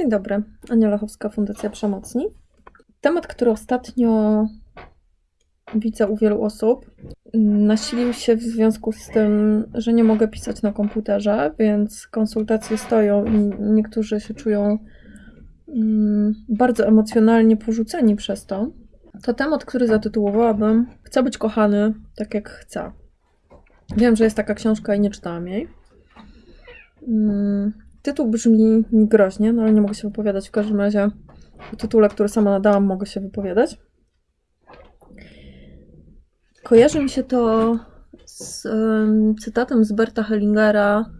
Dzień dobry, Ania Lachowska, Fundacja Przemocni. Temat, który ostatnio widzę u wielu osób, nasilił się w związku z tym, że nie mogę pisać na komputerze, więc konsultacje stoją i niektórzy się czują mm, bardzo emocjonalnie porzuceni przez to. To temat, który zatytułowałabym Chcę być kochany tak jak chcę. Wiem, że jest taka książka i nie czytałam jej. Tytuł brzmi mi groźnie, no ale nie mogę się wypowiadać. W każdym razie o tytule, który sama nadałam, mogę się wypowiadać. Kojarzy mi się to z um, cytatem z Berta Hellingera.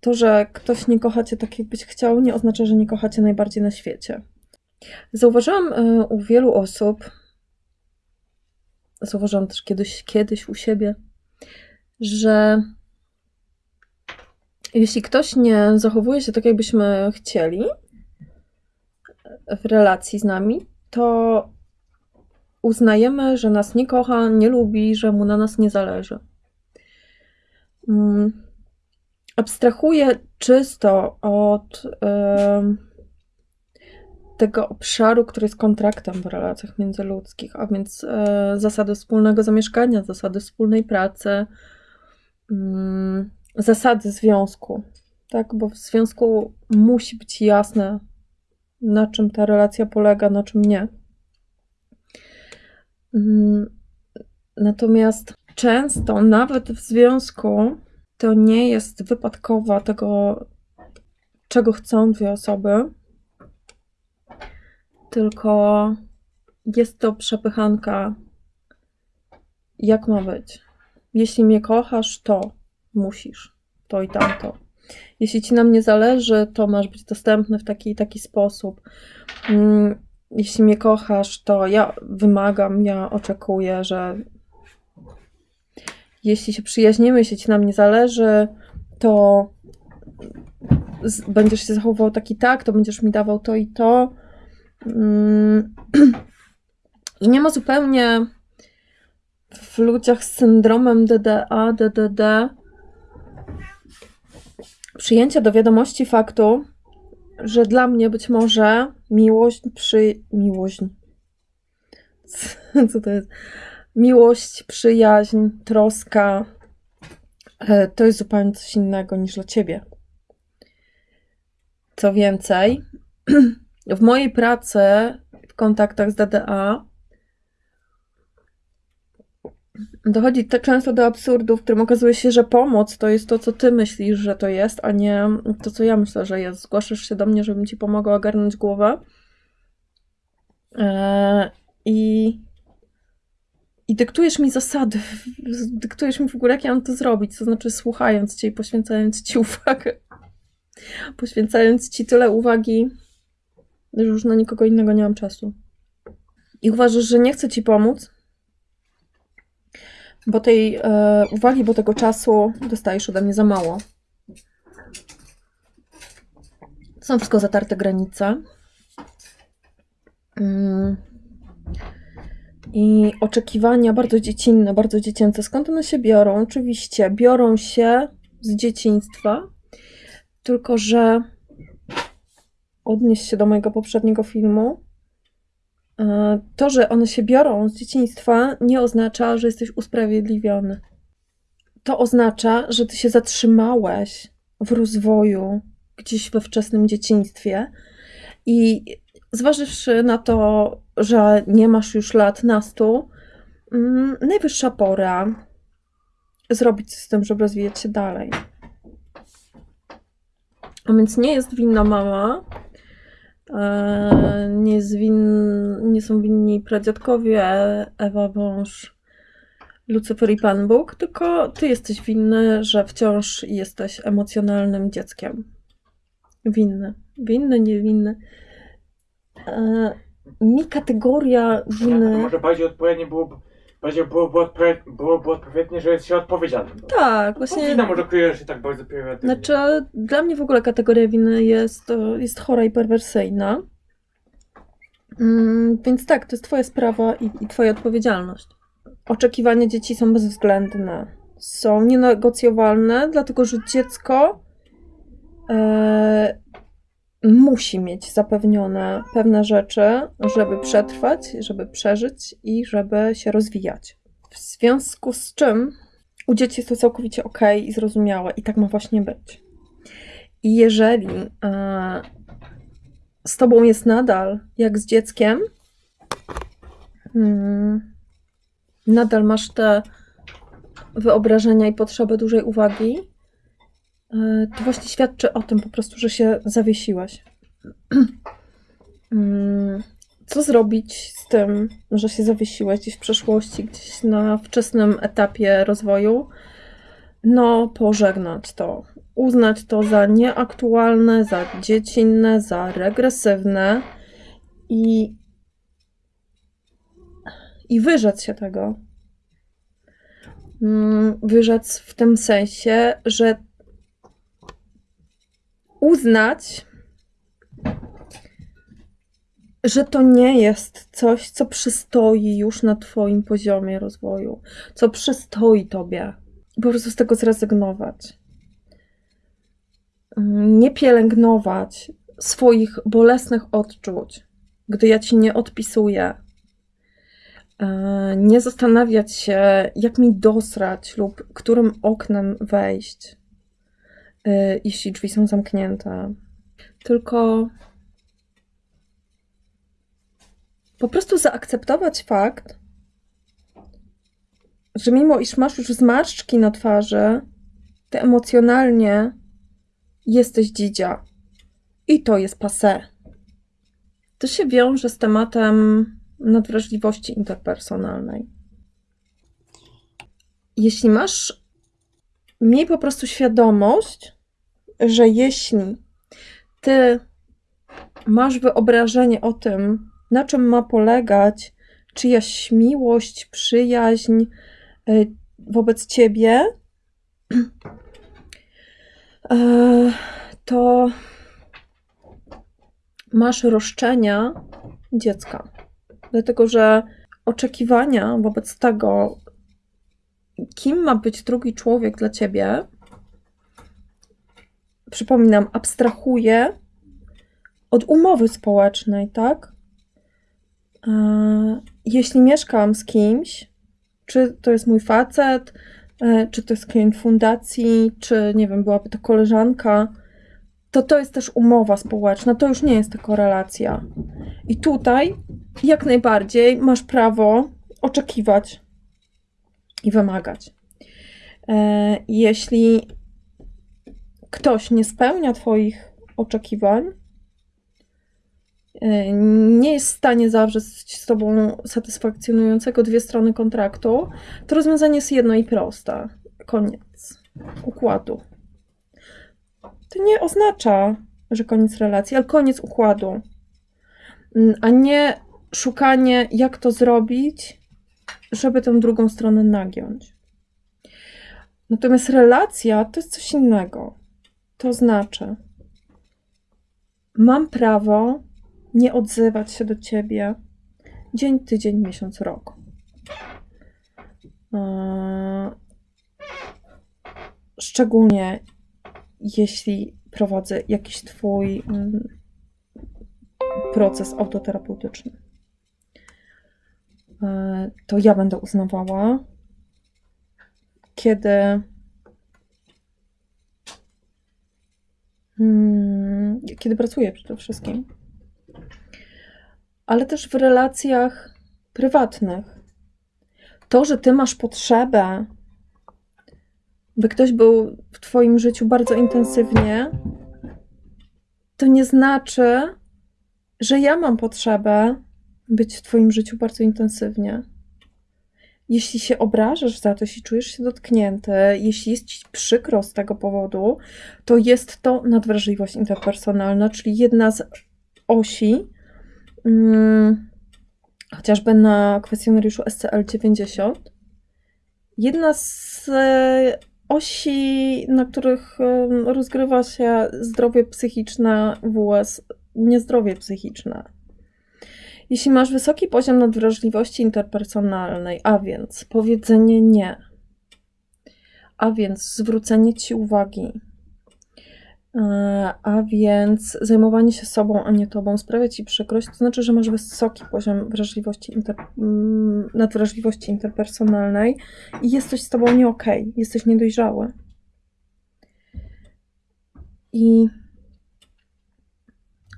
To, że ktoś nie kocha cię tak, jakbyś chciał, nie oznacza, że nie kocha cię najbardziej na świecie. Zauważyłam y, u wielu osób, zauważyłam też kiedyś, kiedyś u siebie, że jeśli ktoś nie zachowuje się tak, jakbyśmy chcieli w relacji z nami, to uznajemy, że nas nie kocha, nie lubi, że mu na nas nie zależy. Um, abstrahuję czysto od tego obszaru, który jest kontraktem w relacjach międzyludzkich, a więc e, zasady wspólnego zamieszkania, zasady wspólnej pracy, mm, zasady związku, tak? Bo w związku musi być jasne, na czym ta relacja polega, na czym nie. Mm, natomiast często, nawet w związku, to nie jest wypadkowa tego, czego chcą dwie osoby, tylko jest to przepychanka, jak ma być. Jeśli mnie kochasz, to musisz to i tamto. Jeśli ci na mnie zależy, to masz być dostępny w taki i taki sposób. Mm, jeśli mnie kochasz, to ja wymagam, ja oczekuję, że jeśli się przyjaźnimy, jeśli ci na mnie zależy, to będziesz się zachowywał tak i tak, to będziesz mi dawał to i to. Mm, I nie ma zupełnie w ludziach z syndromem DDA, DDD przyjęcia do wiadomości faktu, że dla mnie być może miłość przy. Miłość. Co to jest? Miłość, przyjaźń, troska e, to jest zupełnie coś innego niż dla ciebie. Co więcej, w mojej pracy w kontaktach z DDA dochodzi tak często do absurdu, w którym okazuje się, że pomoc to jest to, co ty myślisz, że to jest, a nie to, co ja myślę, że jest. Zgłaszasz się do mnie, żebym ci pomogła ogarnąć głowę. Eee, I, I dyktujesz mi zasady, dyktujesz mi w ogóle, jak ja mam to zrobić, to znaczy słuchając cię i poświęcając ci uwagę. Poświęcając ci tyle uwagi, że już na nikogo innego nie mam czasu. I uważasz, że nie chcę ci pomóc, bo tej e, uwagi, bo tego czasu dostajesz ode mnie za mało. Są wszystko zatarte granice. Mm. I oczekiwania bardzo dziecinne, bardzo dziecięce. Skąd one się biorą? Oczywiście biorą się z dzieciństwa, tylko że odnieść się do mojego poprzedniego filmu, to, że one się biorą z dzieciństwa, nie oznacza, że jesteś usprawiedliwiony. To oznacza, że ty się zatrzymałeś w rozwoju gdzieś we wczesnym dzieciństwie i zważywszy na to, że nie masz już lat nastu, mm, najwyższa pora zrobić coś z tym, żeby rozwijać się dalej. A więc nie jest winna mama, E, nie, win, nie są winni pradziadkowie, Ewa Wąż, Lucyfer i Pan Bóg, tylko ty jesteś winny, że wciąż jesteś emocjonalnym dzieckiem. Winny. Winny, niewinny. E, mi kategoria winy... może bardziej odpowiednie byłoby Bardziej było, było, było, było odpowiednie, że jest się odpowiedzialnym. Tak, właśnie. Wina może kryje się tak bardzo prymitywnie. Znaczy, dla mnie w ogóle kategoria winy jest, jest chora i perwersyjna. Mm, więc tak, to jest twoja sprawa i, i twoja odpowiedzialność. Oczekiwania dzieci są bezwzględne. Są nienegocjowalne, dlatego że dziecko e, musi mieć zapewnione pewne rzeczy, żeby przetrwać, żeby przeżyć i żeby się rozwijać. W związku z czym u dzieci jest to całkowicie ok i zrozumiałe, i tak ma właśnie być. I jeżeli e, z tobą jest nadal jak z dzieckiem, mm, nadal masz te wyobrażenia i potrzebę dużej uwagi, to właśnie świadczy o tym po prostu, że się zawiesiłeś. Mm, Co zrobić z tym, że się zawiesiłeś gdzieś w przeszłości, gdzieś na wczesnym etapie rozwoju? No, pożegnać to. Uznać to za nieaktualne, za dziecinne, za regresywne i, i wyrzec się tego. Mm, Wyrzec w tym sensie, że uznać, że to nie jest coś, co przystoi już na Twoim poziomie rozwoju, co przystoi Tobie. Po prostu z tego zrezygnować. Nie pielęgnować swoich bolesnych odczuć, gdy ja Ci nie odpisuję. E, Nie zastanawiać się, jak mi dosrać lub którym oknem wejść, jeśli drzwi są zamknięte. Tylko po prostu zaakceptować fakt, że mimo iż masz już zmarszczki na twarzy, ty emocjonalnie jesteś dzidzia. I to jest passé. To się wiąże z tematem nadwrażliwości interpersonalnej. Jeśli masz, miej po prostu świadomość, że jeśli ty masz wyobrażenie o tym, na czym ma polegać czyjaś miłość, przyjaźń y, wobec ciebie, e, to masz roszczenia dziecka. Dlatego, że oczekiwania wobec tego, kim ma być drugi człowiek dla ciebie, przypominam, abstrahuje od umowy społecznej, tak? E, Jeśli mieszkam z kimś, czy to jest mój facet, e, czy to jest klient fundacji, czy nie wiem, byłaby to koleżanka, to to jest też umowa społeczna, to już nie jest tylko relacja. I tutaj jak najbardziej masz prawo oczekiwać i wymagać. E, Jeśli ktoś nie spełnia Twoich oczekiwań, e, nie jest w stanie zawrzeć z Tobą satysfakcjonującego dwie strony kontraktu, to rozwiązanie jest jedno i proste. Koniec układu. To nie oznacza, że koniec relacji, ale koniec układu. Mm, A nie szukanie, jak to zrobić, żeby tę drugą stronę nagiąć. Natomiast relacja to jest coś innego. To znaczy, mam prawo nie odzywać się do ciebie dzień, tydzień, miesiąc, rok. Eee, Szczególnie jeśli prowadzę jakiś Twój mm, proces autoterapeutyczny. E, To ja będę uznawała, kiedy kiedy pracuję przede wszystkim, ale też w relacjach prywatnych. To, że ty masz potrzebę, by ktoś był w twoim życiu bardzo intensywnie, to nie znaczy, że ja mam potrzebę być w twoim życiu bardzo intensywnie. Jeśli się obrażasz za to, jeśli czujesz się dotknięty, jeśli jest ci przykro z tego powodu, to jest to nadwrażliwość interpersonalna, czyli jedna z osi, mm, chociażby na kwestionariuszu SCL-90, jedna z e, osi, na których rozgrywa się zdrowie psychiczne vs niezdrowie psychiczne. Jeśli masz wysoki poziom nadwrażliwości interpersonalnej, a więc powiedzenie nie, a więc zwrócenie ci uwagi, E, A więc zajmowanie się sobą, a nie tobą sprawia ci przykrość, to znaczy, że masz wysoki poziom wrażliwości, inter, mm, nadwrażliwości interpersonalnej i jest coś z tobą nie okej, jesteś niedojrzały. I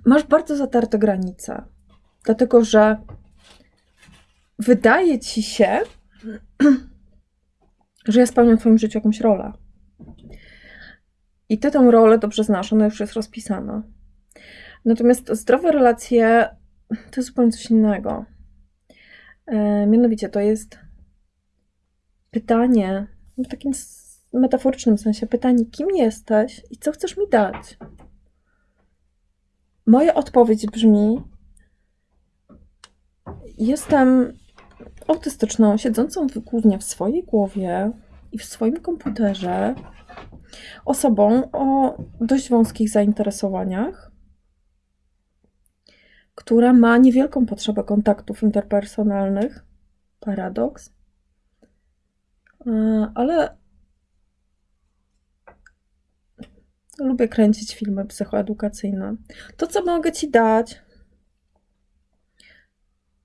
masz bardzo zatarte granice, dlatego że wydaje ci się, że ja spełniam w twoim życiu jakąś rolę. I ty tę rolę dobrze znasz, ona już jest rozpisana. Natomiast zdrowe relacje to jest zupełnie coś innego. E, mianowicie to jest pytanie, w takim metaforycznym sensie, pytanie, kim jesteś i co chcesz mi dać? Moja odpowiedź brzmi: Jestem autystyczną, siedzącą głównie w swojej głowie i w swoim komputerze, osobą o dość wąskich zainteresowaniach, która ma niewielką potrzebę kontaktów interpersonalnych. Paradoks. E, Ale lubię kręcić filmy psychoedukacyjne. To, co mogę Ci dać,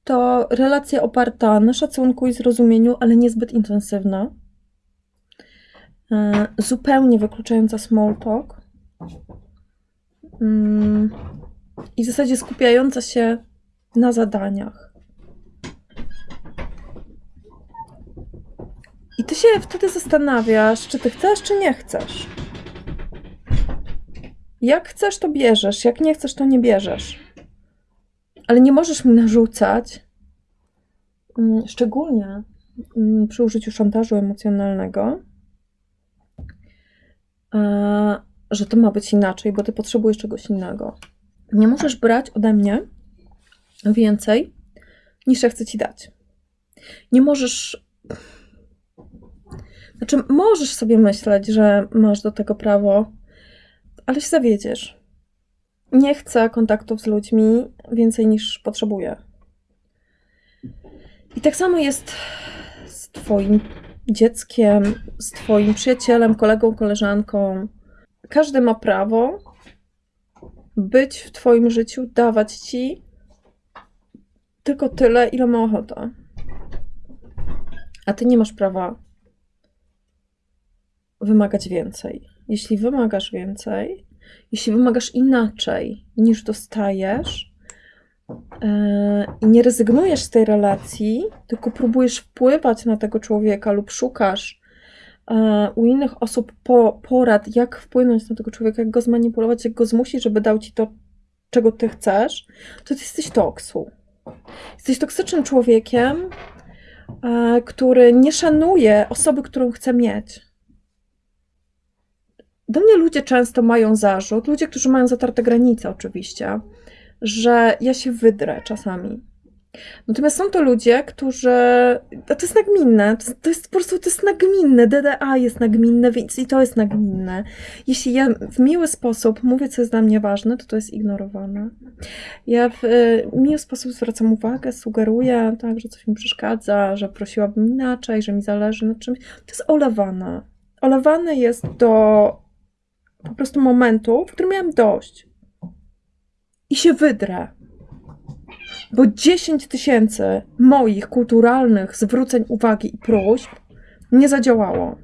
to relacja oparta na szacunku i zrozumieniu, ale niezbyt intensywna. E, Zupełnie wykluczająca small talk. Mm, I w zasadzie skupiająca się na zadaniach. I ty się wtedy zastanawiasz, czy ty chcesz, czy nie chcesz. Jak chcesz, to bierzesz, jak nie chcesz, to nie bierzesz. Ale nie możesz mi narzucać, mm, szczególnie mm, przy użyciu szantażu emocjonalnego, że to ma być inaczej, bo ty potrzebujesz czegoś innego. Nie możesz brać ode mnie więcej, niż ja chcę ci dać. Nie możesz. Znaczy, możesz sobie myśleć, że masz do tego prawo, ale się zawiedziesz. Nie chcę kontaktów z ludźmi więcej niż potrzebuję. I tak samo jest z Twoim dzieckiem, z Twoim przyjacielem, kolegą, koleżanką. Każdy ma prawo być w Twoim życiu, dawać Ci tylko tyle, ile ma ochota. A Ty nie masz prawa wymagać więcej. Jeśli wymagasz więcej, jeśli wymagasz inaczej niż dostajesz yy, i nie rezygnujesz z tej relacji, tylko próbujesz wpływać na tego człowieka lub szukasz yy, u innych osób po, porad, jak wpłynąć na tego człowieka, jak go zmanipulować, jak go zmusić, żeby dał ci to, czego ty chcesz, to ty jesteś toksu. Jesteś toksycznym człowiekiem, yy, który nie szanuje osoby, którą chce mieć. Do mnie ludzie często mają zarzut, ludzie, którzy mają zatarte granice oczywiście, że ja się wydrę czasami. Natomiast są to ludzie, którzy. A to jest nagminne. To, to jest po prostu to jest nagminne. DDA jest nagminne, więc i to jest nagminne. Jeśli ja w miły sposób mówię, co jest dla mnie ważne, to to jest ignorowane. Ja w e, miły sposób zwracam uwagę, sugeruję, tak, że coś mi przeszkadza, że prosiłabym inaczej, że mi zależy na czymś. To jest olewane. Olewane jest do po prostu momentu, w którym miałam dość. I się wydrę. Bo 10 tysięcy moich kulturalnych zwróceń uwagi i próśb nie zadziałało.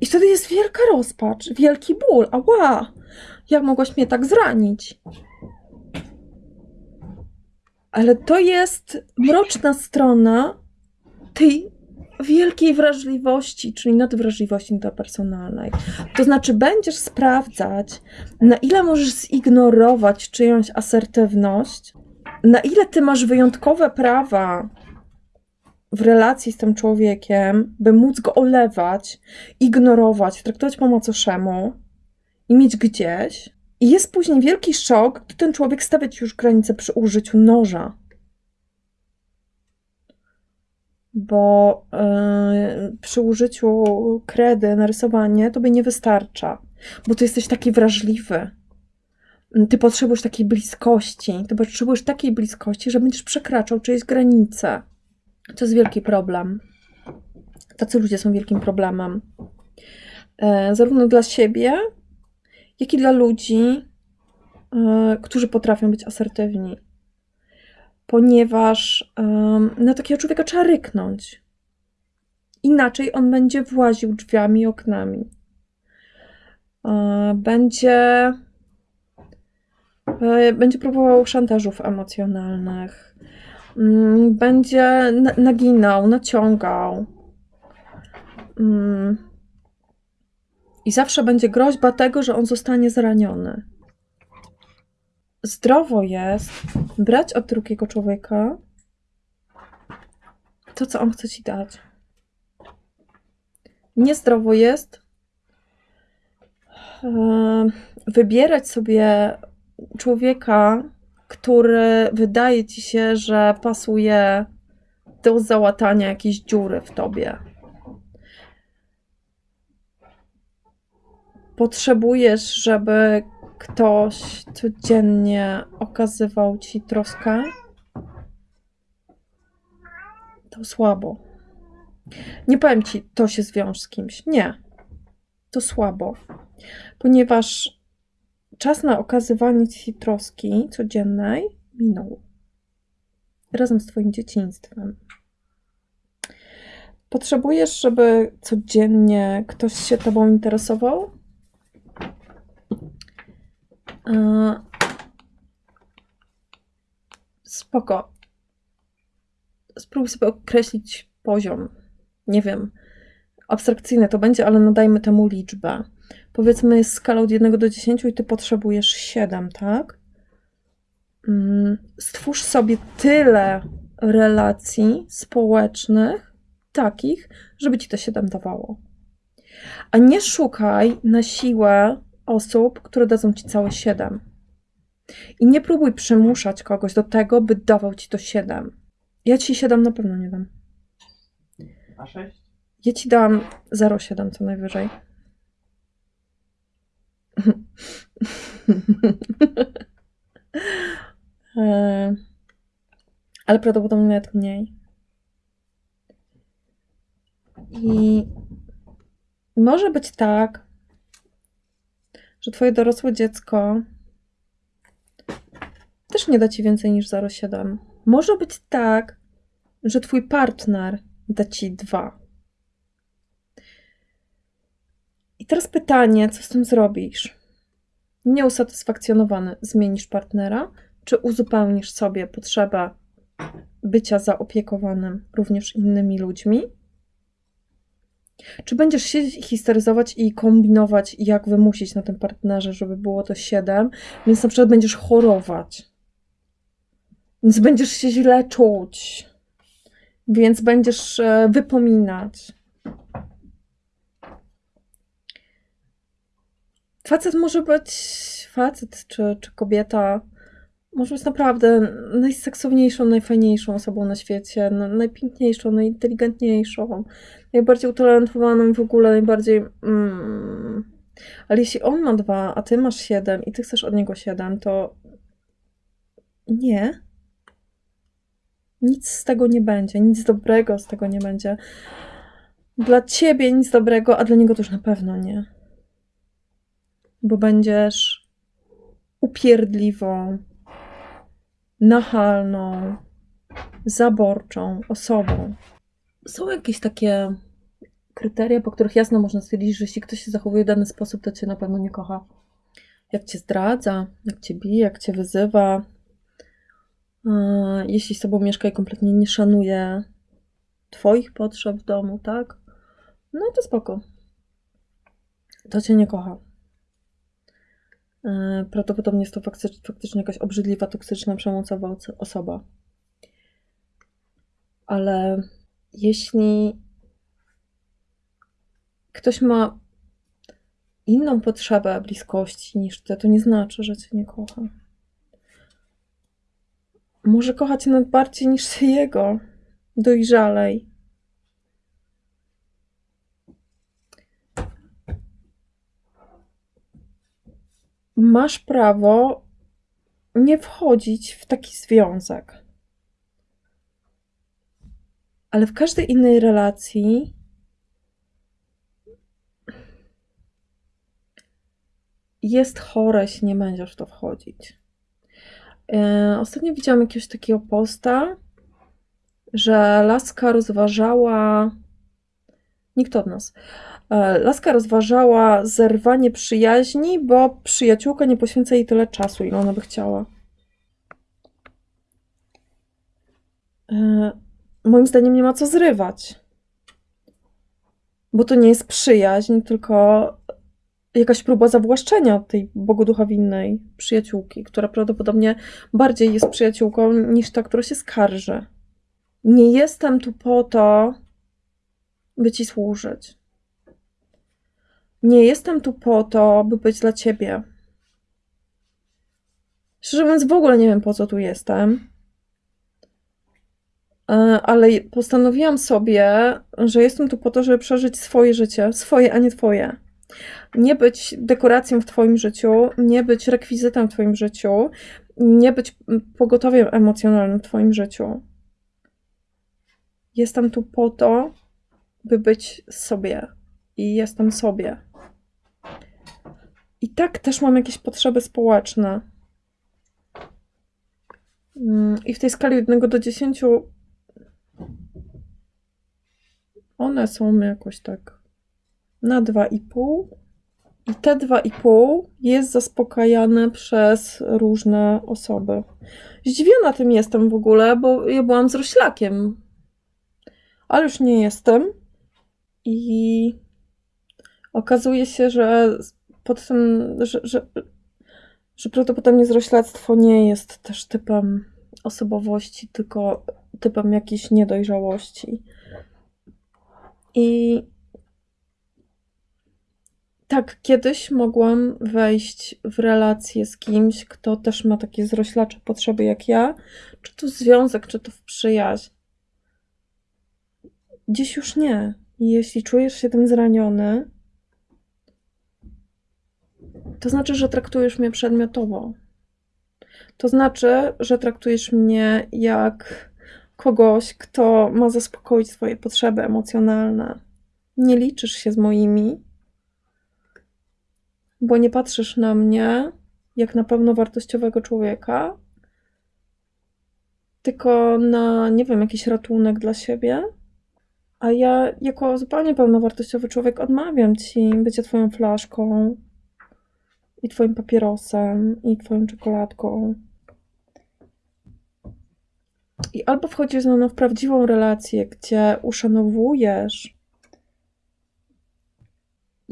I wtedy jest wielka rozpacz, wielki ból. Ała! Jak mogłaś mnie tak zranić? Ale to jest mroczna strona tej wielkiej wrażliwości, czyli nadwrażliwości interpersonalnej. To znaczy, będziesz sprawdzać, na ile możesz zignorować czyjąś asertywność, na ile ty masz wyjątkowe prawa w relacji z tym człowiekiem, by móc go olewać, ignorować, traktować po macoszemu i mieć gdzieś. I jest później wielki szok, gdy ten człowiek stawia ci już granicę przy użyciu noża. Bo yy, przy użyciu kredy, narysowanie, tobie nie wystarcza, bo ty jesteś taki wrażliwy. Ty potrzebujesz takiej bliskości, ty potrzebujesz takiej bliskości, że będziesz przekraczał czyjeś granice. To jest wielki problem. Tacy ludzie są wielkim problemem. E, zarówno dla siebie, jak i dla ludzi, e, którzy potrafią być asertywni. Ponieważ em, na takiego człowieka trzeba ryknąć. Inaczej on będzie właził drzwiami i oknami. E, Będzie, e, będzie próbował szantażów emocjonalnych. Mm, Będzie na- naginał, naciągał. Mm. I zawsze będzie groźba tego, że on zostanie zraniony. Zdrowo jest brać od drugiego człowieka to, co on chce ci dać. Niezdrowo jest wybierać sobie człowieka, który wydaje ci się, że pasuje do załatania jakiejś dziury w tobie. Potrzebujesz, żeby ktoś codziennie okazywał ci troskę? To słabo. Nie powiem ci, to się zwiąż z kimś. Nie. To słabo. Ponieważ czas na okazywanie ci troski codziennej minął. Razem z twoim dzieciństwem. Potrzebujesz, żeby codziennie ktoś się tobą interesował? E, Spoko. Spróbuj sobie określić poziom. Nie wiem, abstrakcyjne to będzie, ale nadajmy temu liczbę. Powiedzmy, jest skala od 1 do 10 i ty potrzebujesz 7, tak? Mm, Stwórz sobie tyle relacji społecznych, takich, żeby ci to 7 dawało. A nie szukaj na siłę osób, które dadzą ci całe 7. I nie próbuj przymuszać kogoś do tego, by dawał ci to 7. Ja ci 7 na pewno nie dam. A 6? Ja ci dam 0,7 co najwyżej. E, Ale prawdopodobnie nawet mniej. I może być tak, że twoje dorosłe dziecko też nie da ci więcej niż 0,7. Może być tak, że twój partner da ci 2. I teraz pytanie, co z tym zrobisz? Nieusatysfakcjonowany zmienisz partnera, czy uzupełnisz sobie potrzebę bycia zaopiekowanym również innymi ludźmi? Czy będziesz się histeryzować i kombinować, jak wymusić na tym partnerze, żeby było to 7, więc na przykład będziesz chorować, więc będziesz się źle czuć, więc będziesz e, wypominać. Facet może być, facet czy, czy kobieta, może być naprawdę najseksowniejszą, najfajniejszą osobą na świecie, najpiękniejszą, najinteligentniejszą, najbardziej utalentowaną w ogóle, najbardziej. Mm. Ale jeśli on ma dwa, a ty masz siedem i ty chcesz od niego siedem, to nie. Nic z tego nie będzie, nic dobrego z tego nie będzie. Dla ciebie nic dobrego, a dla niego już na pewno nie. Bo będziesz upierdliwą, nachalną, zaborczą osobą. Są jakieś takie kryteria, po których jasno można stwierdzić, że jeśli ktoś się zachowuje w dany sposób, to cię na pewno nie kocha. Jak cię zdradza, jak cię bije, jak cię wyzywa, e, jeśli z tobą mieszka i kompletnie nie szanuje twoich potrzeb w domu, tak? No to spoko. To cię nie kocha. E, Prawdopodobnie jest to fakty- faktycznie jakaś obrzydliwa, toksyczna, przemocowa osoba. Ale jeśli ktoś ma inną potrzebę bliskości niż ty, to nie znaczy, że cię nie kocha. Może kocha cię nawet bardziej niż ty jego. Dojrzalej. Masz prawo nie wchodzić w taki związek. Ale w każdej innej relacji jest chore, jeśli nie będziesz w to wchodzić. E, Ostatnio widziałam jakiegoś takiego posta, że laska rozważała. Nikt od nas. E, Laska rozważała zerwanie przyjaźni, bo przyjaciółka nie poświęca jej tyle czasu, ile ona by chciała. E, Moim zdaniem nie ma co zrywać. Bo to nie jest przyjaźń, tylko jakaś próba zawłaszczenia tej bogoduchowinnej przyjaciółki, która prawdopodobnie bardziej jest przyjaciółką niż ta, która się skarży. Nie jestem tu po to, by ci służyć. Nie jestem tu po to, by być dla ciebie. Szczerze mówiąc, w ogóle nie wiem, po co tu jestem. E, Ale postanowiłam sobie, że jestem tu po to, żeby przeżyć swoje życie, swoje, a nie twoje. Nie być dekoracją w twoim życiu, nie być rekwizytem w twoim życiu, nie być pogotowiem emocjonalnym w twoim życiu. Jestem tu po to, by być sobie. I jestem sobie. I tak też mam jakieś potrzeby społeczne. Mm, I w tej skali od 1 do 10 one są jakoś tak na 2,5. I te 2,5 jest zaspokajane przez różne osoby. Zdziwiona tym jestem w ogóle, bo ja byłam z roślakiem. Ale już nie jestem. I okazuje się, że pod tym, że, że, że prawdopodobnie zroślactwo nie jest też typem osobowości, tylko typem jakiejś niedojrzałości. I tak, kiedyś mogłam wejść w relację z kimś, kto też ma takie zroślacze potrzeby jak ja, czy to związek, czy to w przyjaźń. Dziś już nie. Jeśli czujesz się tym zraniony, to znaczy, że traktujesz mnie przedmiotowo. To znaczy, że traktujesz mnie jak kogoś, kto ma zaspokoić swoje potrzeby emocjonalne. Nie liczysz się z moimi, bo nie patrzysz na mnie jak na pełnowartościowego człowieka, tylko na, nie wiem, jakiś ratunek dla siebie. A ja, jako zupełnie pełnowartościowy człowiek, odmawiam ci bycia twoją flaszką i twoim papierosem i twoją czekoladką. I albo wchodzisz ze mną w prawdziwą relację, gdzie uszanowujesz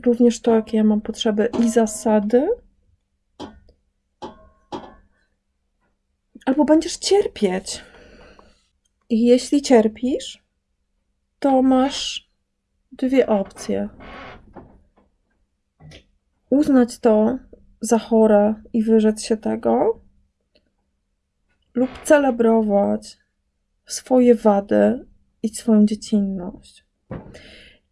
również to, jakie ja mam potrzeby i zasady, albo będziesz cierpieć. I jeśli cierpisz, to masz dwie opcje. Uznać to za chore i wyrzec się tego, lub celebrować swoje wady i swoją dziecinność.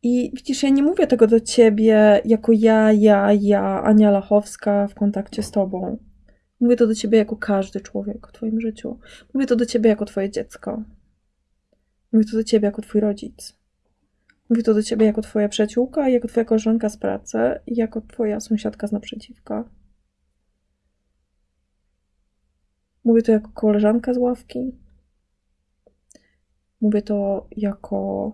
I widzisz, ja nie mówię tego do ciebie jako ja, ja, ja, Ania Lachowska w kontakcie z tobą. Mówię to do ciebie jako każdy człowiek w twoim życiu. Mówię to do ciebie jako twoje dziecko. Mówię to do ciebie jako twój rodzic. Mówię to do ciebie jako twoja przyjaciółka, jako twoja koleżanka z pracy jako twoja sąsiadka z naprzeciwka. Mówię to jako koleżanka z ławki. Mówię to jako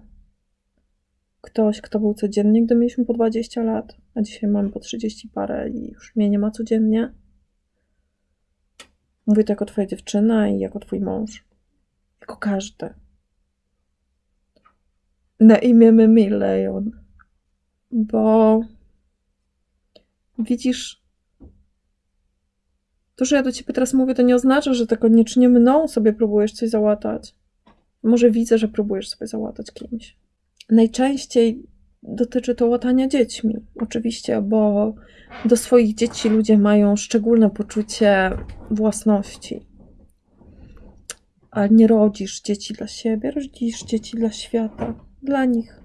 ktoś, kto był codziennie, gdy mieliśmy po 20 lat, a dzisiaj mamy po 30 parę i już mnie nie ma codziennie. Mówię to jako twoja dziewczyna i jako twój mąż. Jako każdy. Na imię mi Leon. Bo widzisz, to, że ja do ciebie teraz mówię, to nie oznacza, że to koniecznie mną sobie próbujesz coś załatać. Może widzę, że próbujesz sobie załatać kimś. Najczęściej dotyczy to łatania dziećmi, oczywiście, bo do swoich dzieci ludzie mają szczególne poczucie własności. A nie rodzisz dzieci dla siebie, rodzisz dzieci dla świata, dla nich.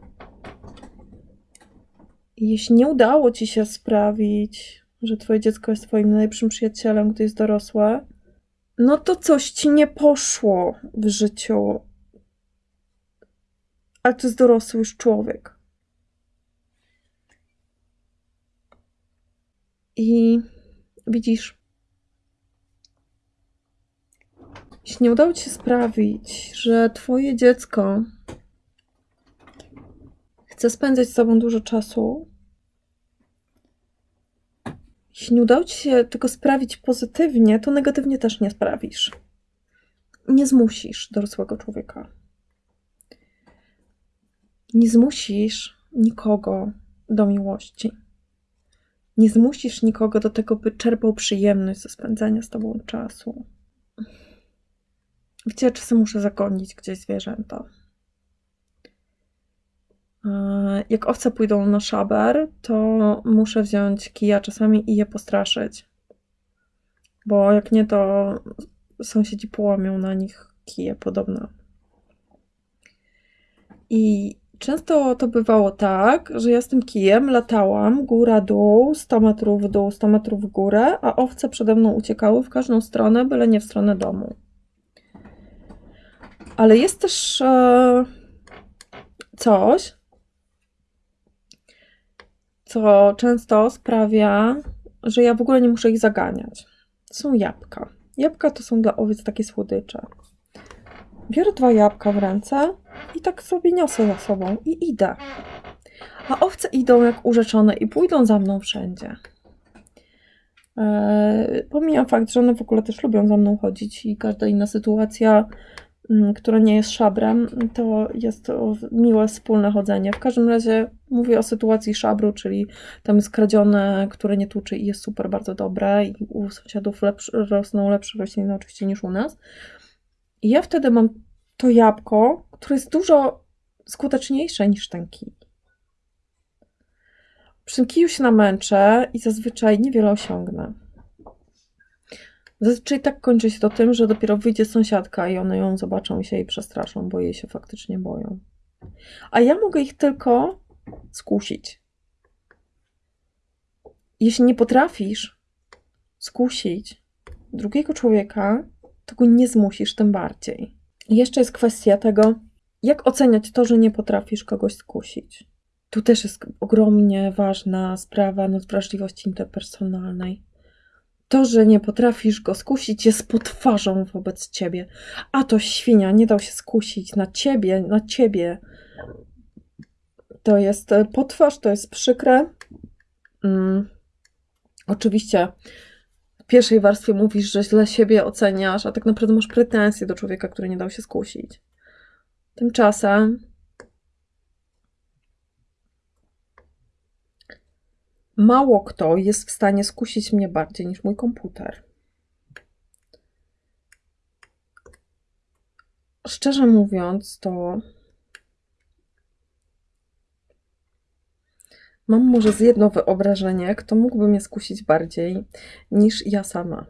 Jeśli nie udało ci się sprawić, że twoje dziecko jest twoim najlepszym przyjacielem, gdy jest dorosłe, no to coś ci nie poszło w życiu. Ale to jest dorosły już człowiek. I widzisz, jeśli nie udało ci się sprawić, że twoje dziecko chce spędzać z tobą dużo czasu, jeśli nie udało ci się tego sprawić pozytywnie, to negatywnie też nie sprawisz. Nie zmusisz dorosłego człowieka. Nie zmusisz nikogo do miłości. Nie zmusisz nikogo do tego, by czerpał przyjemność ze spędzania z tobą czasu. Wiecie, czasem muszę zagonić gdzieś zwierzęta. E, Jak owce pójdą na szaber, to muszę wziąć kija czasami i je postraszyć. Bo jak nie, to sąsiedzi połamią na nich kije podobno. I często to bywało tak, że ja z tym kijem latałam góra-dół, 100 metrów w dół, 100 metrów w górę, a owce przede mną uciekały w każdą stronę, byle nie w stronę domu. Ale jest też e, coś, co często sprawia, że ja w ogóle nie muszę ich zaganiać. Są jabłka. Jabłka to są dla owiec takie słodycze. Biorę dwa jabłka w ręce i tak sobie niosę za sobą i idę. A owce idą jak urzeczone i pójdą za mną wszędzie. Eee, pomijam fakt, że one w ogóle też lubią za mną chodzić i każda inna sytuacja, która nie jest szabrem, to jest miłe wspólne chodzenie. W każdym razie mówię o sytuacji szabru, czyli tam jest kradzione, które nie tuczy i jest super bardzo dobre i u sąsiadów rosną lepsze rośliny oczywiście niż u nas. I ja wtedy mam to jabłko, które jest dużo skuteczniejsze niż ten kij. Przy tym kiju się namęczę i zazwyczaj niewiele osiągnę. Zazwyczaj tak kończy się to tym, że dopiero wyjdzie sąsiadka i one ją zobaczą i się jej przestraszą, bo jej się faktycznie boją. A ja mogę ich tylko skusić. Jeśli nie potrafisz skusić drugiego człowieka, to go nie zmusisz tym bardziej. I jeszcze jest kwestia tego, jak oceniać to, że nie potrafisz kogoś skusić. Tu też jest ogromnie ważna sprawa nadwrażliwości interpersonalnej. To, że nie potrafisz go skusić, jest potwarzą wobec ciebie. A to świnia nie dał się skusić na ciebie, na ciebie. To jest e, potwarz, to jest przykre. Mm. Oczywiście w pierwszej warstwie mówisz, że źle siebie oceniasz, a tak naprawdę masz pretensje do człowieka, który nie dał się skusić. Tymczasem mało kto jest w stanie skusić mnie bardziej niż mój komputer. Szczerze mówiąc, to mam może z jedno wyobrażenie, kto mógłby mnie skusić bardziej niż ja sama.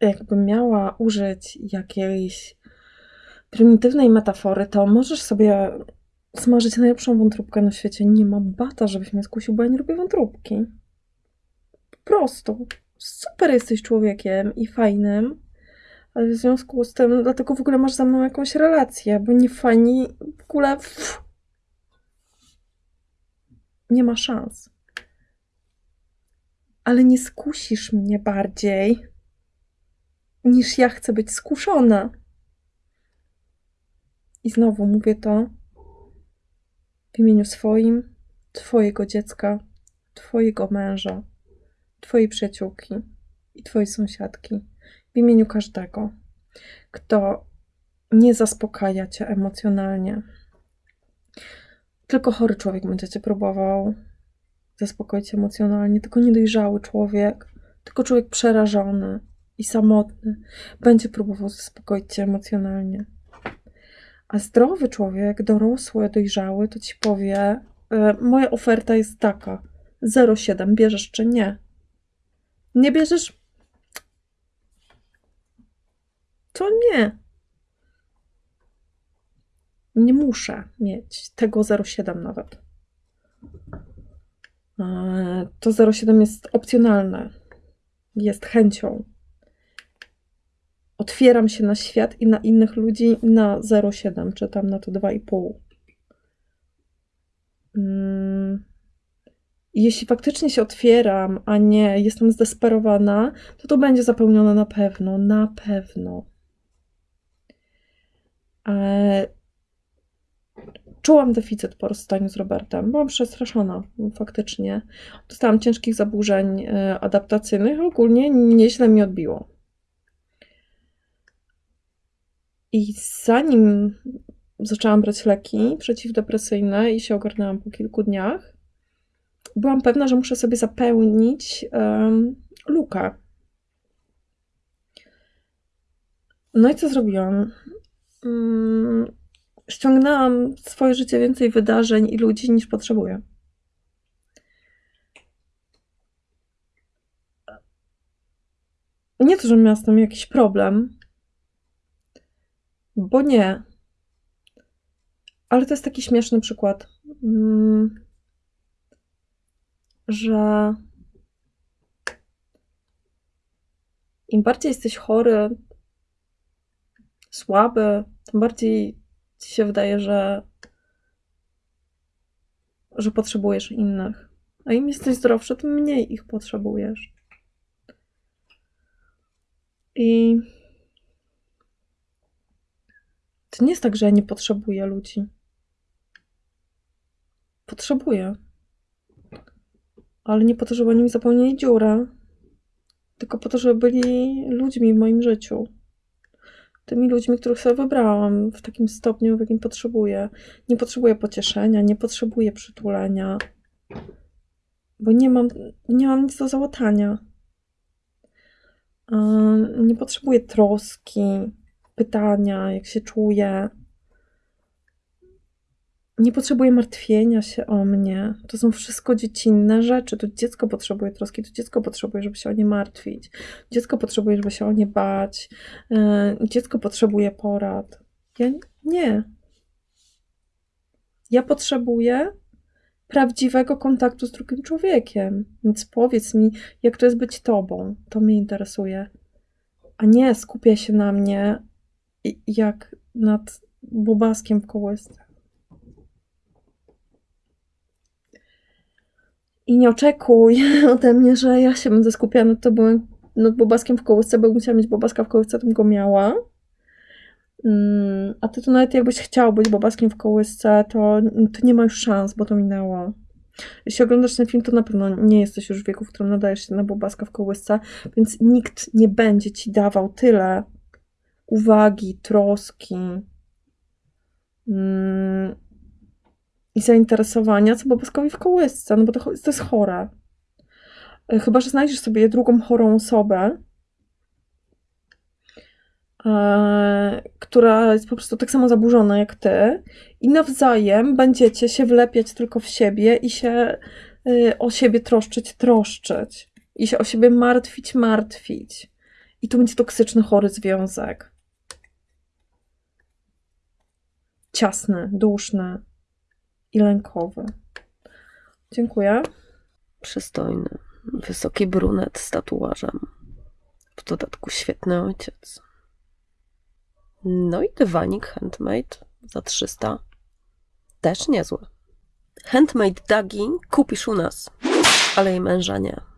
Jakbym miała użyć jakiejś prymitywnej metafory, to możesz sobie smażyć najlepszą wątróbkę na świecie. Nie ma bata, żebyś mnie skusił, bo ja nie lubię wątróbki. Po prostu. Super jesteś człowiekiem i fajnym, ale w związku z tym, dlatego w ogóle masz ze mną jakąś relację, bo nie fajni w ogóle. Pff, nie ma szans. Ale nie skusisz mnie bardziej niż ja chcę być skuszona. I znowu mówię to w imieniu swoim, Twojego dziecka, Twojego męża, Twojej przyjaciółki i Twojej sąsiadki. W imieniu każdego, kto nie zaspokaja Cię emocjonalnie. Tylko chory człowiek będzie Cię próbował zaspokoić emocjonalnie, tylko niedojrzały człowiek, tylko człowiek przerażony i samotny będzie próbował zaspokoić Cię emocjonalnie. A zdrowy człowiek, dorosły, dojrzały, to ci powie: e, Moja oferta jest taka: 0,7 bierzesz czy nie? Nie bierzesz? To nie. Nie muszę mieć tego 0,7 nawet. E, To 0,7 jest opcjonalne. Jest chęcią otwieram się na świat i na innych ludzi na 0,7 czy tam na to 2,5. Mm, jeśli faktycznie się otwieram, a nie jestem zdesperowana, to to będzie zapełnione na pewno, na pewno. E, Czułam deficyt po rozstaniu z Robertem. Byłam przestraszona, faktycznie. Dostałam ciężkich zaburzeń e, adaptacyjnych, ogólnie nieźle mi odbiło. I zanim zaczęłam brać leki przeciwdepresyjne i się ogarnęłam po kilku dniach, byłam pewna, że muszę sobie zapełnić um, lukę. No i co zrobiłam? Um, ściągnęłam w swoje życie więcej wydarzeń i ludzi niż potrzebuję. Nie to, że miałam z tym jakiś problem, bo nie. Ale to jest taki śmieszny przykład, mm, że im bardziej jesteś chory, słaby, tym bardziej ci się wydaje, że, że potrzebujesz innych. A im jesteś zdrowszy, tym mniej ich potrzebujesz. I to nie jest tak, że ja nie potrzebuję ludzi. Potrzebuję. Ale nie po to, żeby oni mi zapełnili dziurę, tylko po to, żeby byli ludźmi w moim życiu tymi ludźmi, których sobie wybrałam w takim stopniu, w jakim potrzebuję. Nie potrzebuję pocieszenia, nie potrzebuję przytulenia, bo nie mam, nie mam nic do załatania. Nie potrzebuję troski, pytania, jak się czuję. Nie potrzebuję martwienia się o mnie. To są wszystko dziecinne rzeczy. To dziecko potrzebuje troski, to dziecko potrzebuje, żeby się o nie martwić. Dziecko potrzebuje, żeby się o nie bać. E, dziecko potrzebuje porad. Ja nie. Ja potrzebuję prawdziwego kontaktu z drugim człowiekiem. Więc powiedz mi, jak to jest być tobą. To mnie interesuje. A nie skupia się na mnie jak nad bobaskiem w kołysce. I nie oczekuj ode mnie, że ja się będę skupiała nad tobą, nad bobaskiem w kołysce, bo musiała mieć bobaska w kołysce, to bym go miała. Mm, a ty to nawet jakbyś chciał być bobaskiem w kołysce, to, to nie ma już szans, bo to minęło. Jeśli oglądasz ten film, to na pewno nie jesteś już w wieku, w którym nadajesz się na bobaska w kołysce, więc nikt nie będzie ci dawał tyle uwagi, troski, mm, i zainteresowania, co bobaskowi w kołysce, no bo to, to jest chore. E, chyba, że znajdziesz sobie drugą chorą osobę, e, która jest po prostu tak samo zaburzona jak ty i nawzajem będziecie się wlepiać tylko w siebie i się e, o siebie troszczyć, troszczyć i się o siebie martwić, martwić. I to będzie toksyczny, chory związek. Ciasny, duszny i lękowy. Dziękuję. Przystojny, wysoki brunet z tatuażem. W dodatku świetny ojciec. No i dywanik handmade za 300. Też niezły. Handmade Dagi kupisz u nas, ale jej męża nie.